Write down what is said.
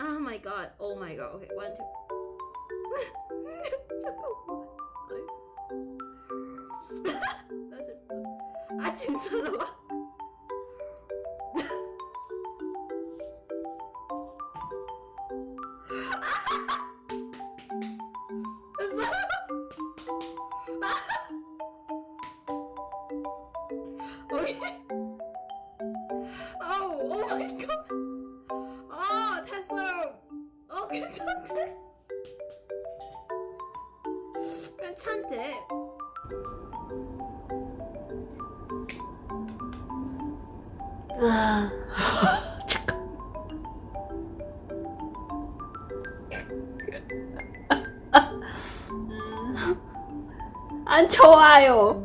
Oh my god. Oh my god. Okay, one, two. 잠깐만. 아이. 나 됐어. 아 진짜로. 오케이. 아우, 괜찮대. 괜찮대. 아, 잠깐. 음, 안 좋아요.